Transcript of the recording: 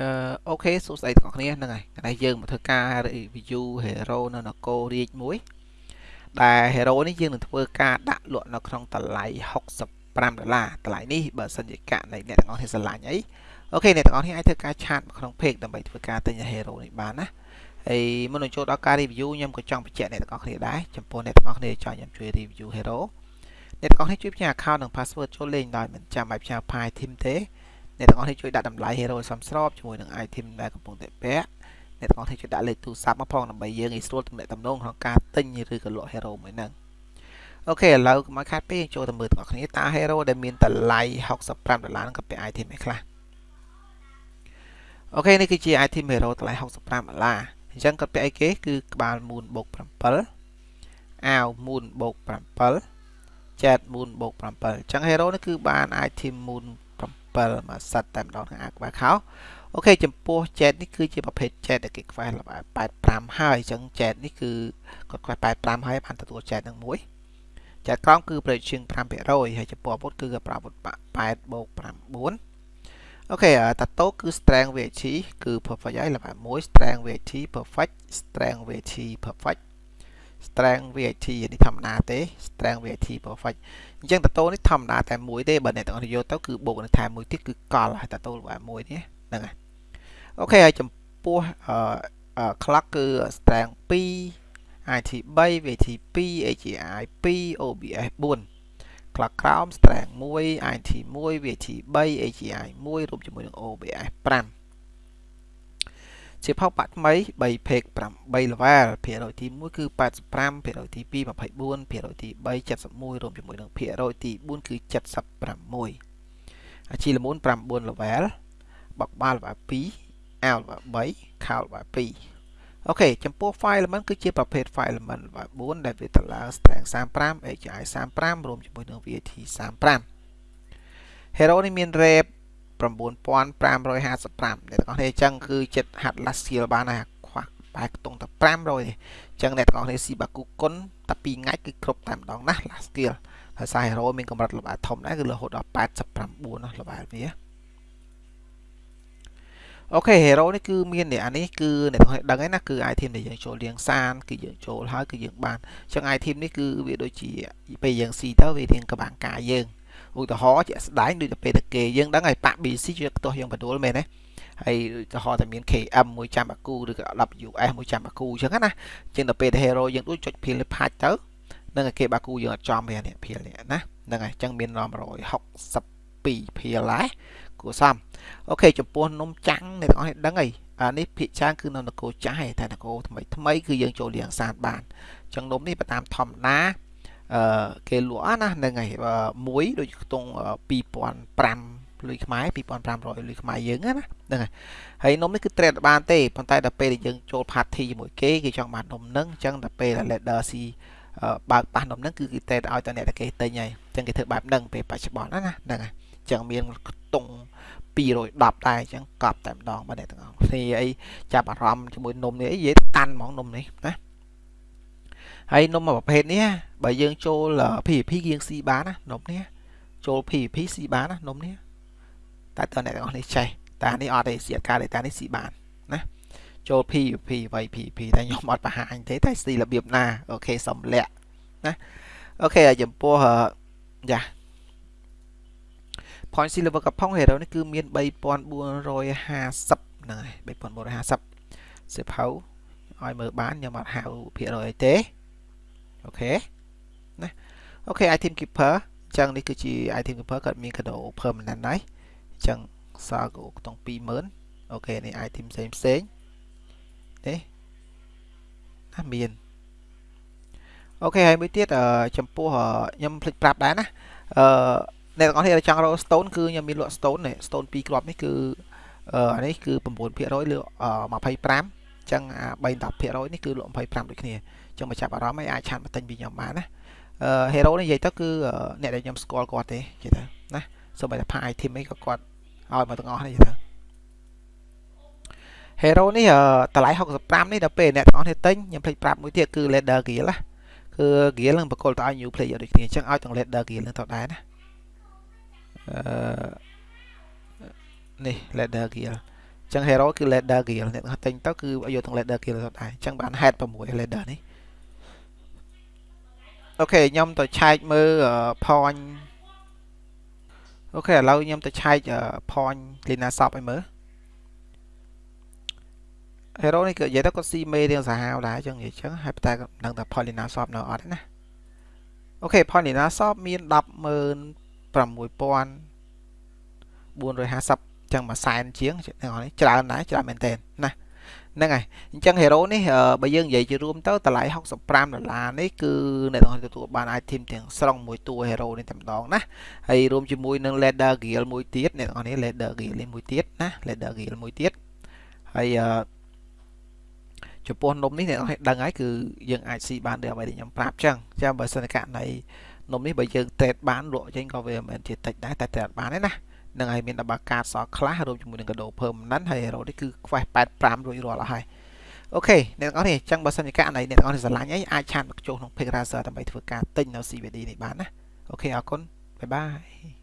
អឺអូខេសួស្តីទាំងអស់គ្នាហ្នឹងហើយថ្ងៃយើងមកធ្វើការ review hero នៅនគររាជមួយដែល hero នេះយើងនឹងធ្វើការដាក់លក់នៅក្នុងតម្លៃ65ដុល្លារតម្លៃនេះបើសិនជាកណីអ្នកទាំងអស់គ្នាស្រឡាញ់អីអូខេអ្នកទាំងអស់គ្នាអាចធ្វើការឆាតមកក្នុង page ដើម្បីធ្វើការទិញ hero នេះបានណាហើយមុននឹងចូលដល់ការ review ខ្ញុំក៏ចង់បញ្ជាក់អ្នកទាំងអស់គ្នាដែរចំពោះអ្នកទាំងអស់គ្នាចង់ខ្ញុំជួយ review hero អ្នកទាំងអស់គ្នាជួយផ្ញើ account និង password ចូលលេងដោយមិនចាំបាច់ផ្ញើ file team ទេ អ្នកទាំងអស់គ្នាជួយដាក់តម្លៃ hero សមស្របជាមួយនឹង item ដែលកំពុងតែពាក់អ្នកទាំងអស់គ្នាជួយដាក់លេខទូរស័ព្ទមកផងដើម្បីយើងងាយស្រួលទំនាក់ទំនងក្នុងការទិញឬក៏លក់ hero មួយហ្នឹងអូខេឥឡូវមកខាត់ពេកចូលទៅមើលទាំងអស់គ្នាតើ hero ដែលមានតម្លៃ65ដុល្លារហ្នឹងក៏ពាក់ item ឯខ្លះអូខេនេះគឺជា item hero តម្លៃ65ដុល្លារអញ្ចឹងគាត់ពាក់អីគេគឺក្បាលមូនបូក7អាវមូនបូក7ចែតមូនបូក7អញ្ចឹង hero នេះគឺបាន item មូន 7មួយសិតតែម្ដងក្នុងអាក្បាលខោអូខេចំពោះ jet នេះគឺជាប្រភេទ jet ដែលគេខ្វះល្បែ85ហើយអញ្ចឹង jet នេះគឺគាត់ខ្វះ85ហើយបានទទួល jet នឹងមួយ jet ក្រោមគឺប្រជាង5%ហើយចំពោះអាវុធគឺប្រអាវុធ8បូក9អូខេតាតូគឺ strength VT គឺ perfect ហើយ level 1 strength VT perfect strength VT perfect strength VAT នេះធម្មតាទេ strength VAT perfect អញ្ចឹងតតូនេះធម្មតាតែមួយទេបើអ្នកទាំងអស់យកទៅគឺបូកនឹងថែមមួយទៀតគឺកលហើយតតូរបស់មួយនេះហ្នឹងហើយអូខេហើយចំពោះអឺ clock គឺ strength 2 IT 3 VAT 2 AGI 2 OBS 4 clock ក្រោម strength 1 IT 1 VAT 3 AGI 1រួមជាមួយនឹង OBS 5 ជាផោបាក់ថ្មី3 page 8 level ភាគរយទី1គឺ85ភាគរយទី2 24ភាគរយទី3 71រួមជាមួយនឹងភាគរយទី4គឺ76អាជីលមូន9 level បកបាល level 2 L level 3 Count level 2អូខេចំពោះ file element គឺជាប្រភេទ file element level 4ដែលវាតម្លើង strength 35 AGI 35រួមជាមួយនឹង VAT 35 Hero នេះមាន rep 9555អ្នកទាំងអស់គ្នាអញ្ចឹងគឺចិត្តហាត់ last skill បានហើយខ្វះបែរខ្ទង់តែ500ទេអញ្ចឹងអ្នកទាំងអស់គ្នាស៊ីបាគូគុណតែ2ថ្ងៃគឺគ្រប់តែម្ដងណា last skill ហើយសារ hero មានកម្រិតល្បាតធំដែរគឺរហូតដល់89ណាល្បាតវាអូខេ hero នេះគឺមាននេះអានេះគឺអ្នកទាំងអស់ដឹងហើយណាគឺ item ដែលយើងចូលលៀងសានគឺយើងចូលហើយគឺយើងបានអញ្ចឹង item នេះគឺវាដូចជាពេលយើងស៊ីទៅវារៀងក្បាំងកាយយើង ឧទាហរណ៍ជាក់ស្ដែងដូចទៅពេលតែគេយើងដឹងហើយប៉ាក់ BC ជាខ្ទាស់យើងបដួលមែនទេហើយឧទាហរណ៍តែមាន KM មួយចាំបាគូឬក៏ WS មួយចាំបាគូអញ្ចឹងណាជាងទៅពេល hero យើងដូចចុចភៀលផាច់ទៅនឹងគេបាគូយើងអត់ចំវានេះភៀលនេះណាហ្នឹងហើយអញ្ចឹងមាន162ភៀលដែរគួរសមអូខេចំពោះនំចាំងអ្នកទាំងអស់ដឹងហើយអានេះភាគច្រើនគឺនៅនគរចាស់ឯតែនគរថ្មីថ្មីគឺយើងចូលលៀងសានបានអញ្ចឹងនំនេះបើតាមធម្មតា អឺគេលក់ណាហ្នឹងហើយមួយដូចខ្ទង់2005លុយខ្មែរ2500លុយខ្មែរយើងណាហ្នឹងហើយហើយនំនេះគឺត្រេតបានទេប៉ុន្តែដល់ពេលដែលយើងចូល party ជាមួយគេគេចង់បាននំហ្នឹងអញ្ចឹងដល់ពេល leader ស៊ីបើកប៉ះនំហ្នឹងគឺគេតែឲ្យតអ្នកតែគេទិញហើយអញ្ចឹងគេធ្វើបែបហ្នឹងពេលបច្ចុប្បន្នណាហ្នឹងហើយអញ្ចឹងមានខ្ទង់210ដែរអញ្ចឹងកប់តែម្ដងបាទអ្នកទាំងអស់គ្នាអីចាប់អារម្មណ៍ជាមួយនំនេះអីនិយាយតាន់ហ្មងនំនេះណា ហើយនំមួយប្រភេទនេះបើយើងចូល PVP យើងស៊ីបានណានំនេះចូល PVP ស៊ីបានណានំនេះតែតើអ្នកទាំងអស់នេះចេះតែនេះអត់ទេសៀតការ data នេះស៊ីបានណាចូល PVP ໄວ PVP តែខ្ញុំអត់បង្ហាញទេតែស៊ីរបៀបណាអូខេសំលាក់ណាអូខេហើយចំពោះយ៉ា point C level កំផុង hero នេះគឺមាន3450ហ្នឹងហើយ3450សិភៅឲ្យមើលបានខ្ញុំអត់ហៅភាគរយអីទេ OK ណា OK item keeper អញ្ចឹងនេះគឺជា item keeper គាត់មានកដោ permanent ហើយអញ្ចឹងសល់ក៏ខ្ទង់20000 OK នេះ item ផ្សេងផ្សេងនេះណាមាន OK ហើយមួយទៀតចំពោះខ្ញុំភ្លេចប្រាប់ដែរណាអឺអ្នកទាំងអស់គ្នាចង់រក stone គឺខ្ញុំមានលក់ stone នេះ stone 2គ្រាប់នេះគឺអានេះគឺ9%លើ25ចឹងអា3 10%នេះគឺលក់25ដូចគ្នាចឹងមកចាប់អារម្មណ៍ឲ្យអាចឆានមកទិញពីខ្ញុំបានណាអឺ hero នេះនិយាយទៅគឺអ្នកដែលខ្ញុំស្គាល់គាត់ទេនិយាយទៅណាសូម្បីតែផា item អីក៏គាត់ឲ្យមកទាំងអស់នេះនិយាយទៅ hero នេះតម្លៃ65នេះដល់ពេលអ្នកទាំងអស់គ្នាទិញខ្ញុំភ្លេចប្រាប់មួយទៀតគឺ leather gear ណាគឺ gear នឹងបកគលទៅឲ្យ new player ដូចគ្នាអញ្ចឹងឲ្យទាំង leather gear នឹងទៅដែរណាអឺនេះ leather gear ចឹង hero គឺ ladder gear អ្នកទិញទៅគឺយកទាំង ladder gear ទៅដែរចឹងបាន head 6 ladder នេះ អូខេខ្ញុំទៅឆែកមើល point អូខេឥឡូវខ្ញុំទៅឆែក point Lina Shop ឲ្យមើល hero នេះគឺនិយាយទៅគាត់ស៊ីមេរៀងសាហាវដែរចឹងនិយាយចឹងហើយតែដឹងថា point Lina Shop នៅអត់ទេណាអូខេ point Lina Shop មាន16450ចឹងមួយសែនជាងទាំងនេះច្រើនដែរច្រើនមែនទែនណា ហ្នឹងហើយអញ្ចឹង hero នេះបើយើងនិយាយជារួមទៅតម្លៃ65ដុល្លារនេះគឺអ្នកទាំងទទួលបាន item ទាំងស្រុងមួយតួ hero នេះតែម្ដងណាហើយរួមជាមួយនឹង leather gear មួយទៀតអ្នកទាំងនេះ leather gear មួយទៀតណា leather gear មួយទៀតហើយចំពោះនំនេះអ្នកទាំងដឹងហើយគឺយើងអាចស៊ីបានដូចអ្វីដែលខ្ញុំប្រាប់ចឹងចាំបើសិនករណីនំនេះបើយើង trade បានលក់ចេញក៏វាមិនមែនជាតិចដែរតែ trade បានទេណា នឹងហើយមានដបាកាតសខ្លះរួមជាមួយនឹងកដោ permanent ហើយ hero នេះគឺខ្វេះ85រួចរាល់ហើយអូខេអ្នកទាំងអស់នេះអញ្ចឹងបើសិនជាករណីអ្នកទាំងអស់នេះស្រឡាញ់អីអាចឆាតមកចូលក្នុង Pick Razer ដើម្បីធ្វើការទិញនៅ CVD នេះបានណាអូខេអរគុណបាយបាយ